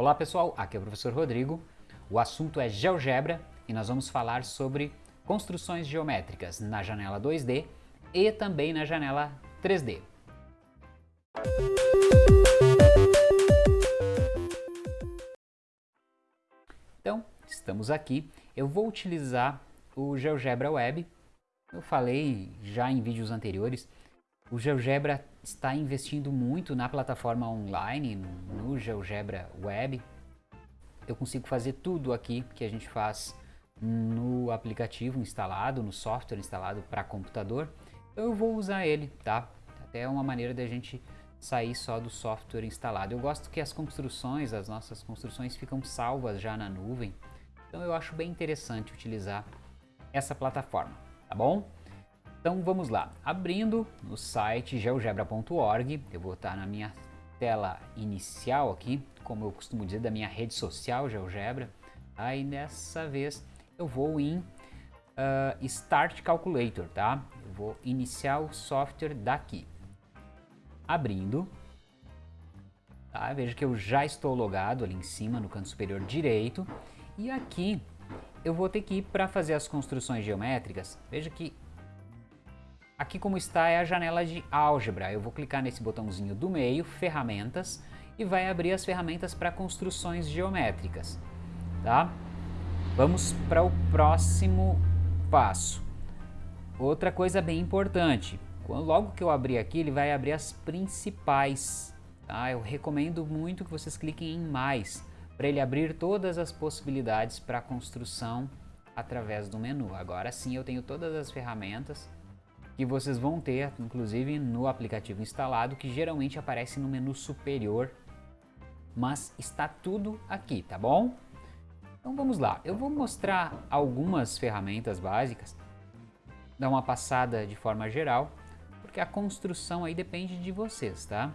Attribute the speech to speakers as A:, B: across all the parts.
A: Olá pessoal, aqui é o professor Rodrigo. O assunto é GeoGebra e nós vamos falar sobre construções geométricas na janela 2D e também na janela 3D. Então, estamos aqui. Eu vou utilizar o GeoGebra Web. Eu falei já em vídeos anteriores, o GeoGebra está investindo muito na plataforma online, no GeoGebra Web. Eu consigo fazer tudo aqui que a gente faz no aplicativo instalado, no software instalado para computador. Eu vou usar ele, tá? Até uma maneira da gente sair só do software instalado. Eu gosto que as construções, as nossas construções ficam salvas já na nuvem. Então eu acho bem interessante utilizar essa plataforma, tá bom? Então vamos lá, abrindo no site geogebra.org, eu vou estar na minha tela inicial aqui, como eu costumo dizer, da minha rede social GeoGebra. Aí dessa vez eu vou em uh, Start Calculator, tá? Eu vou iniciar o software daqui. Abrindo, tá? Veja que eu já estou logado ali em cima no canto superior direito. E aqui eu vou ter que ir para fazer as construções geométricas. Veja que Aqui como está é a janela de álgebra. Eu vou clicar nesse botãozinho do meio, ferramentas, e vai abrir as ferramentas para construções geométricas. Tá? Vamos para o próximo passo. Outra coisa bem importante, logo que eu abrir aqui, ele vai abrir as principais. Tá? Eu recomendo muito que vocês cliquem em mais, para ele abrir todas as possibilidades para construção através do menu. Agora sim eu tenho todas as ferramentas que vocês vão ter, inclusive no aplicativo instalado, que geralmente aparece no menu superior, mas está tudo aqui, tá bom? Então vamos lá, eu vou mostrar algumas ferramentas básicas, dar uma passada de forma geral, porque a construção aí depende de vocês, tá?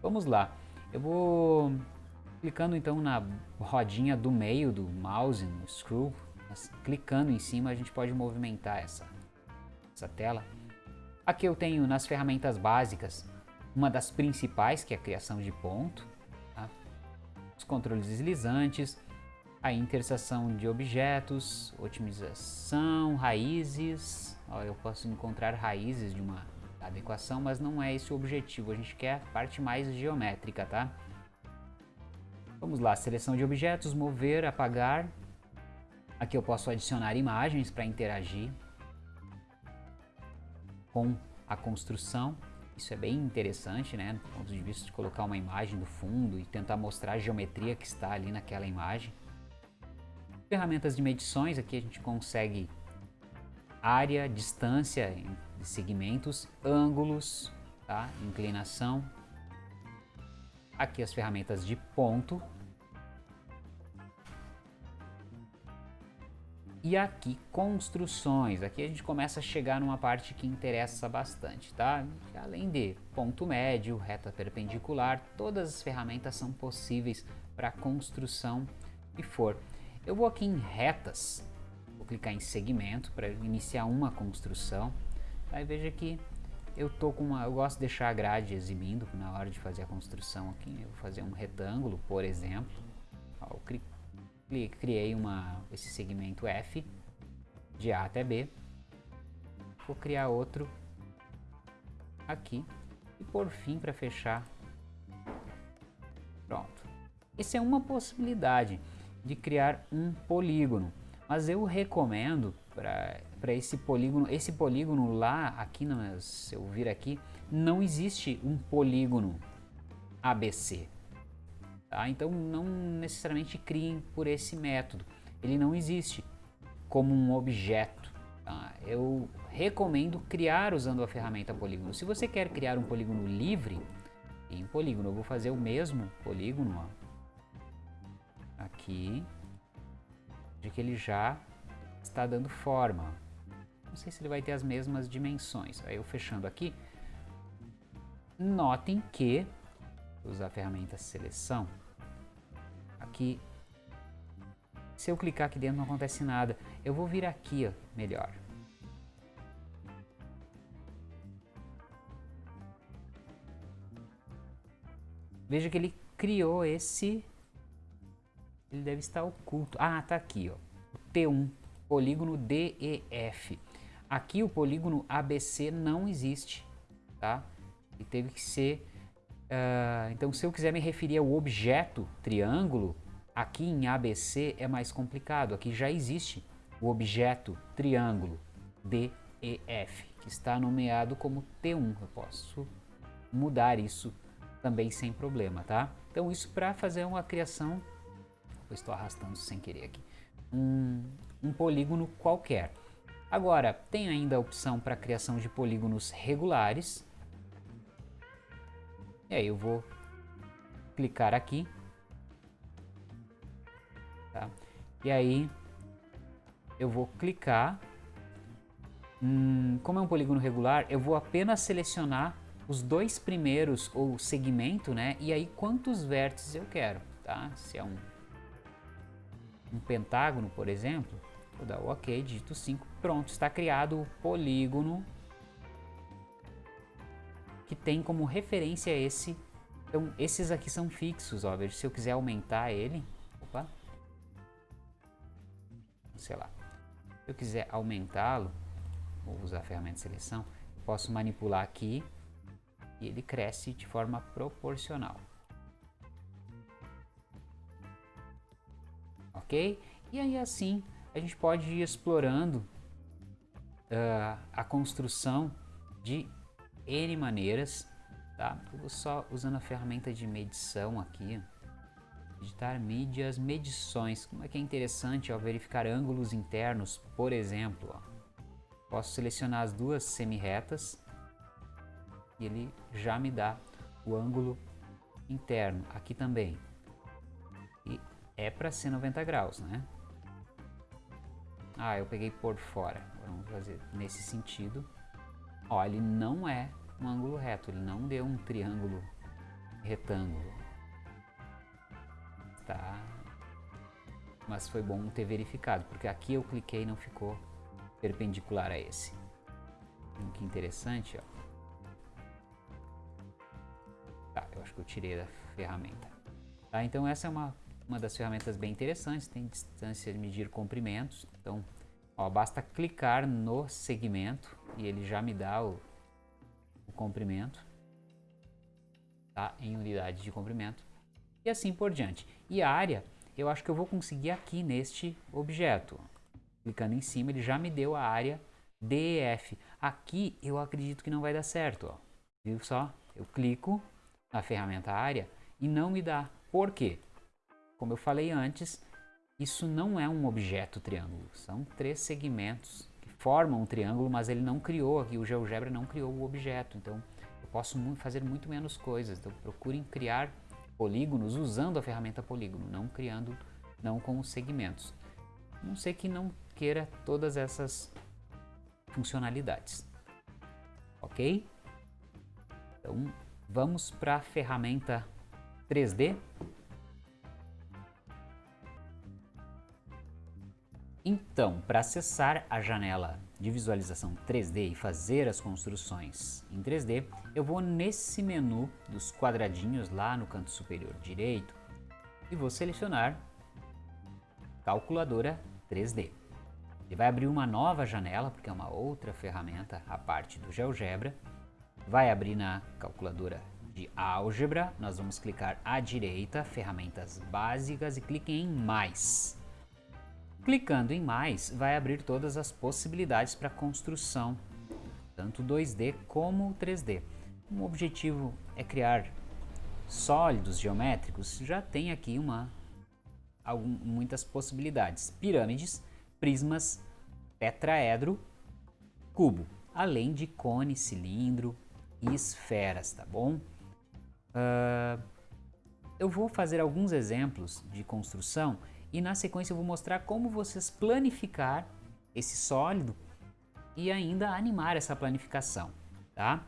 A: Vamos lá, eu vou clicando então na rodinha do meio do mouse, no screw, clicando em cima a gente pode movimentar essa, essa tela Aqui eu tenho nas ferramentas básicas uma das principais, que é a criação de ponto, tá? os controles deslizantes, a interseção de objetos, otimização, raízes. Ó, eu posso encontrar raízes de uma adequação, mas não é esse o objetivo. A gente quer a parte mais geométrica, tá? Vamos lá, seleção de objetos, mover, apagar. Aqui eu posso adicionar imagens para interagir com a construção. Isso é bem interessante, né, do ponto de vista de colocar uma imagem do fundo e tentar mostrar a geometria que está ali naquela imagem. Ferramentas de medições, aqui a gente consegue área, distância de segmentos, ângulos, tá? inclinação. Aqui as ferramentas de ponto, E aqui, construções. Aqui a gente começa a chegar numa parte que interessa bastante, tá? Além de ponto médio, reta perpendicular, todas as ferramentas são possíveis para construção que for. Eu vou aqui em retas, vou clicar em segmento para iniciar uma construção. Aí veja que eu tô com uma, eu gosto de deixar a grade exibindo na hora de fazer a construção aqui. Eu vou fazer um retângulo, por exemplo. Eu clico criei uma, esse segmento F de A até B. Vou criar outro aqui e por fim para fechar. Pronto. Essa é uma possibilidade de criar um polígono, mas eu recomendo para esse polígono, esse polígono lá, aqui, no, se eu vir aqui, não existe um polígono ABC. Tá? Então não necessariamente criem por esse método. Ele não existe como um objeto. Tá? Eu recomendo criar usando a ferramenta polígono. Se você quer criar um polígono livre, em polígono eu vou fazer o mesmo polígono ó, aqui, de que ele já está dando forma. Não sei se ele vai ter as mesmas dimensões. Aí eu fechando aqui, notem que usar a ferramenta seleção, aqui, se eu clicar aqui dentro não acontece nada. Eu vou vir aqui, ó, melhor. Veja que ele criou esse ele deve estar oculto. Ah, tá aqui, ó. O T1, polígono DEF. Aqui o polígono ABC não existe, tá? E teve que ser... Uh, então, se eu quiser me referir ao objeto triângulo, aqui em ABC é mais complicado. Aqui já existe o objeto triângulo DEF, que está nomeado como T1. Eu posso mudar isso também sem problema, tá? Então, isso para fazer uma criação... Eu estou arrastando sem querer aqui. Um, um polígono qualquer. Agora, tem ainda a opção para criação de polígonos regulares. E aí eu vou clicar aqui. Tá? E aí eu vou clicar. Hum, como é um polígono regular, eu vou apenas selecionar os dois primeiros, ou segmento, né? E aí quantos vértices eu quero, tá? Se é um, um pentágono, por exemplo, Vou dar o OK, digito 5. Pronto, está criado o polígono que tem como referência esse. Então, esses aqui são fixos, ó. Veja, se eu quiser aumentar ele, opa, sei lá, se eu quiser aumentá-lo, vou usar a ferramenta de seleção, posso manipular aqui e ele cresce de forma proporcional. Ok? E aí assim a gente pode ir explorando uh, a construção de N maneiras, tá? Eu vou só usando a ferramenta de medição aqui, digitar mídias, medições, como é que é interessante ó, verificar ângulos internos, por exemplo, ó. posso selecionar as duas semi-retas e ele já me dá o ângulo interno, aqui também, e é para ser 90 graus, né? Ah, eu peguei por fora. Vamos fazer nesse sentido. Ó, ele não é um ângulo reto, ele não deu um triângulo retângulo. Tá? Mas foi bom ter verificado, porque aqui eu cliquei e não ficou perpendicular a esse. Que interessante, ó. Tá, eu acho que eu tirei da ferramenta. Tá, então essa é uma uma das ferramentas bem interessantes, tem distância de medir comprimentos. Então, ó, basta clicar no segmento e ele já me dá o, o comprimento tá? em unidade de comprimento e assim por diante. E a área, eu acho que eu vou conseguir aqui neste objeto. Clicando em cima, ele já me deu a área DEF. Aqui eu acredito que não vai dar certo. Ó. Viu só? Eu clico na ferramenta área e não me dá. Por quê? Como eu falei antes, isso não é um objeto triângulo, são três segmentos que formam um triângulo, mas ele não criou aqui, o GeoGebra não criou o objeto, então eu posso fazer muito menos coisas, então procurem criar polígonos usando a ferramenta polígono, não criando, não com os segmentos. Não sei que não queira todas essas funcionalidades, ok? Então vamos para a ferramenta 3D. Então, para acessar a janela de visualização 3D e fazer as construções em 3D, eu vou nesse menu dos quadradinhos lá no canto superior direito e vou selecionar Calculadora 3D. Ele vai abrir uma nova janela, porque é uma outra ferramenta a parte do GeoGebra. Vai abrir na calculadora de álgebra, nós vamos clicar à direita, ferramentas básicas e clique em mais. Clicando em mais, vai abrir todas as possibilidades para construção, tanto 2D como 3D. O objetivo é criar sólidos geométricos, já tem aqui uma, algum, muitas possibilidades. Pirâmides, prismas, tetraedro, cubo, além de cone, cilindro e esferas, tá bom? Uh, eu vou fazer alguns exemplos de construção e na sequência eu vou mostrar como vocês planificar esse sólido e ainda animar essa planificação, tá?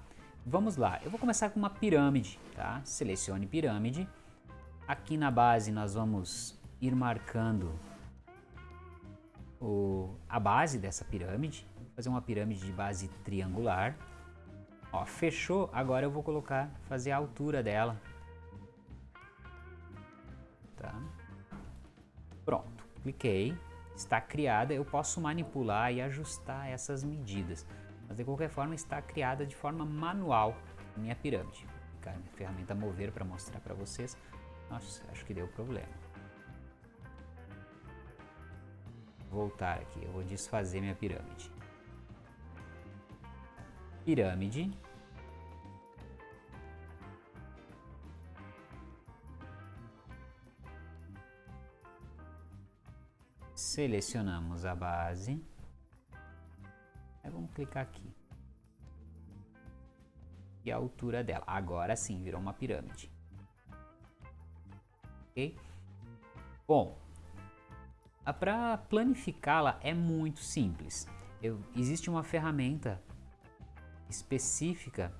A: Vamos lá, eu vou começar com uma pirâmide, tá? Selecione pirâmide. Aqui na base nós vamos ir marcando o, a base dessa pirâmide. Vou fazer uma pirâmide de base triangular. Ó, fechou, agora eu vou colocar, fazer a altura dela. Tá? Pronto, cliquei, está criada, eu posso manipular e ajustar essas medidas. Mas de qualquer forma está criada de forma manual minha pirâmide. Vou ferramenta mover para mostrar para vocês. Nossa, acho que deu problema. Voltar aqui, eu vou desfazer minha pirâmide. Pirâmide. Selecionamos a base. Aí vamos clicar aqui. E a altura dela. Agora sim, virou uma pirâmide. Ok? Bom, para planificá-la é muito simples. Eu, existe uma ferramenta específica,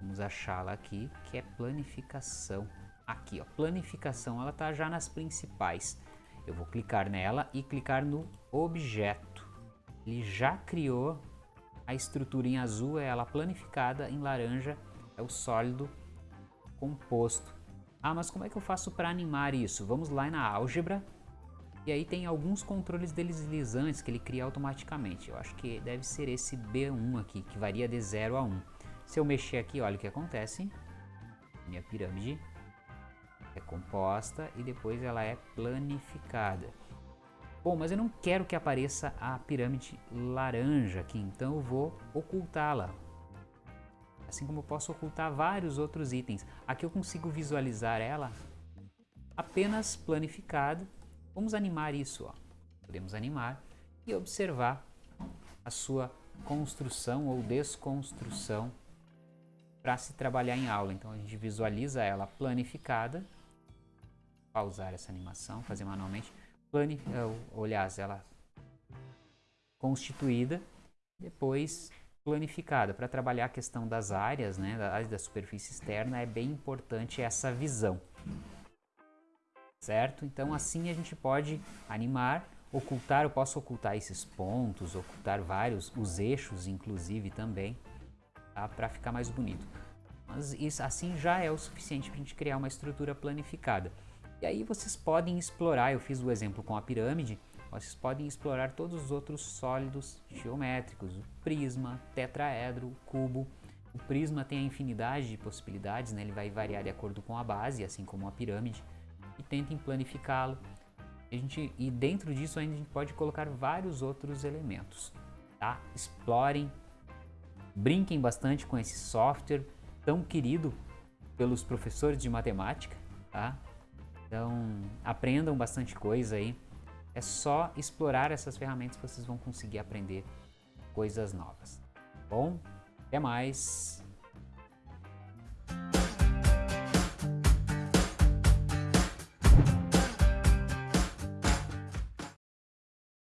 A: vamos achá-la aqui, que é planificação. Aqui, ó, planificação, ela está já nas principais. Eu vou clicar nela e clicar no objeto. Ele já criou a estrutura em azul, é ela planificada, em laranja é o sólido composto. Ah, mas como é que eu faço para animar isso? Vamos lá na álgebra e aí tem alguns controles deslizantes que ele cria automaticamente. Eu acho que deve ser esse B1 aqui, que varia de 0 a 1. Se eu mexer aqui, olha o que acontece. Minha pirâmide é composta e depois ela é planificada. Bom, mas eu não quero que apareça a pirâmide laranja aqui, então eu vou ocultá-la. Assim como eu posso ocultar vários outros itens. Aqui eu consigo visualizar ela apenas planificada. Vamos animar isso. Ó. Podemos animar e observar a sua construção ou desconstrução para se trabalhar em aula. Então a gente visualiza ela planificada pausar essa animação, fazer manualmente, plane, olhar ela constituída, depois planificada. Para trabalhar a questão das áreas, né, da da superfície externa, é bem importante essa visão. Certo? Então assim a gente pode animar, ocultar, eu posso ocultar esses pontos, ocultar vários, os eixos inclusive também, tá? para ficar mais bonito. Mas isso assim já é o suficiente para a gente criar uma estrutura planificada. E aí vocês podem explorar, eu fiz o exemplo com a pirâmide, vocês podem explorar todos os outros sólidos geométricos, o prisma, tetraedro, cubo. O prisma tem a infinidade de possibilidades, né? ele vai variar de acordo com a base, assim como a pirâmide, e tentem planificá-lo. E dentro disso a gente pode colocar vários outros elementos. Tá? Explorem, brinquem bastante com esse software tão querido pelos professores de matemática. Tá? Então, aprendam bastante coisa aí. É só explorar essas ferramentas que vocês vão conseguir aprender coisas novas. Bom, até mais!